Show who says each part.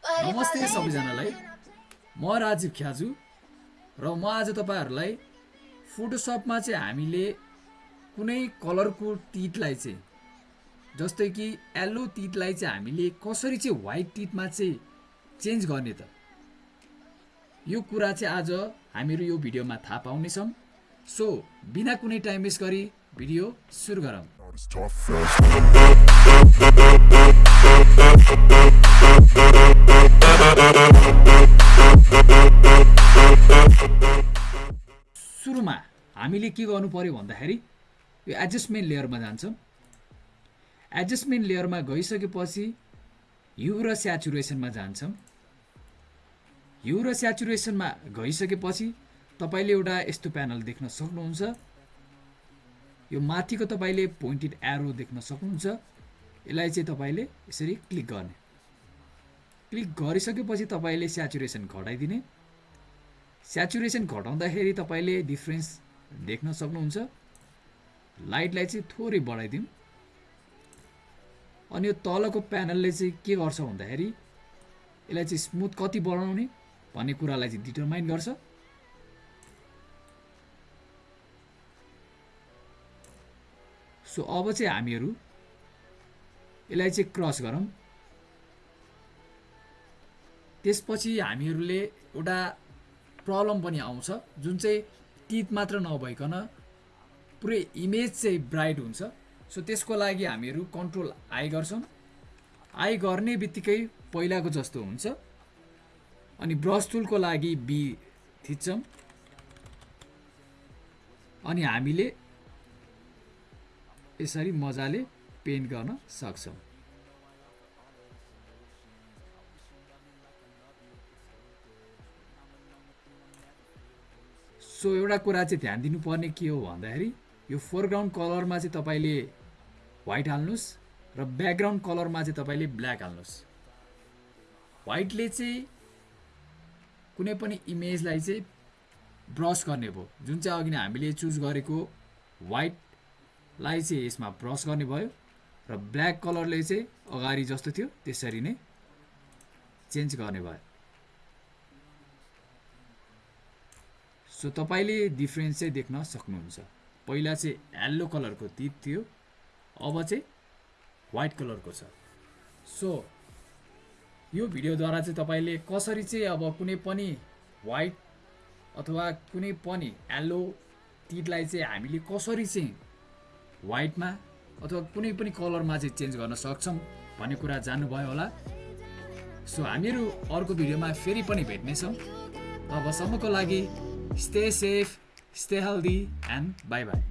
Speaker 1: नमस्ते सबैजनालाई। म राजीव ख्याजु र म आज तपाईँहरूलाई फोटोसपमा चाहिँ हामीले कुनै कलरको तितलाई चाहिँ जस्तै कि येल्लो तितलाई चाहिँ हामीले कसरी चाहिँ व्हाइट तितमा चाहिँ चेन्ज गर्ने त? यो कुरा चाहिँ आज हामीहरू यो भिडियोमा थाहा पाउनेछौँ। सो बिना कुनै टाइम वेस्ट गरी भिडियो सुरु गरौँ। सुरुमा हामीले के गर्नु पर्यो भन्दाखेरि यो एडजस्टमेन्ट लेयरमा जान्छौँ। एडजस्टमेन्ट लेयरमा गइसकेपछि यु र स्याचुरेसनमा जान्छौँ। यु र स्याचुरेसनमा गइसकेपछि तपाईँले एउटा यस्तो प्यानल देख्न सक्नुहुन्छ। यो माथिको तपाईँले पोइन्टेड एरो देख्न सक्नुहुन्छ। यसलाई चाहिँ तपाईँले यसरी क्लिक गर्ने। क्लिक गरिसकेपछि तपाईँले स्याचुरेसन घटाइदिने। स्याचुरेसन घटाउँदाखेरि तपाईँले डिफ्रेन्स देख्न सक्नुहुन्छ। लाइटलाई चाहिँ थोरै बढाइदिउँ। अनि यो तलको प्यानलले चाहिँ के गर्छ भन्दाखेरि यसलाई चाहिँ स्मुथ कति बढाउने भन्ने कुरालाई चाहिँ डिटरमाइन गर्छ। सो अब चाहिँ हामीहरू यसलाई चाहिँ क्रस गरौँ। त्यसपछि हामीहरूले एउटा प्रब्लम पनि आउँछ जुन चाहिँ टिथ मात्र नभइकन पुरै इमेज चाहिँ ब्राइट हुन्छ। सो त्यसको लागि हामीहरू कन्ट्रोल आई गर्छौँ। आई गर्ने बित्तिकै पहिलाको जस्तो हुन्छ। अनि ब्रस टुलको लागि बी थिच्छौँ। अनि हामीले यसरी मजाले पेन्ट गर्न सक्छौँ। सो एउटा कुरा चाहिँ ध्यान दिनुपर्ने के हो भन्दाखेरि यो फोरग्राउन्ड कलरमा चाहिँ तपाईँले व्हाइट हाल्नुहोस् र ब्याकग्राउन्ड कलरमा चाहिँ तपाईँले ब्ल्याक हाल्नुहोस्। व्हाइटले चाहिँ कुनै पनि इमेजलाई चाहिँ ब्रस गर्ने भयो। जुन चाहिँ अघि नै हामीले चुज गरेको व्हाइटलाई चाहिँ यसमा ब्रस गर्ने भयो र ब्ल्याक कलरले चाहिँ अगाडि जस्तो थियो त्यसरी नै चेन्ज गर्ने भयो। सो तपाईँले डिफ्रेन्स चाहिँ देख्न सक्नुहुन्छ। पहिला चाहिँ येल्लो कलरको तित थियो अब चाहिँ वाइट कलरको छ। सो यो भिडियोद्वारा चाहिँ तपाईँले कसरी चाहिँ अब कुनै पनि वाइट अथवा कुनै पनि येल्लो तितलाई चाहिँ हामीले कसरी चाहिँ वाइटमा अथवा कुनै पनि कलरमा चाहिँ चेन्ज गर्न सक्छौँ भन्ने कुरा जान्नुभयो होला सो हामीहरू अर्को भिडियोमा फेरि पनि भेट्नेछौँ तबसम्मको लागि Stay safe, stay healthy, and bye bye.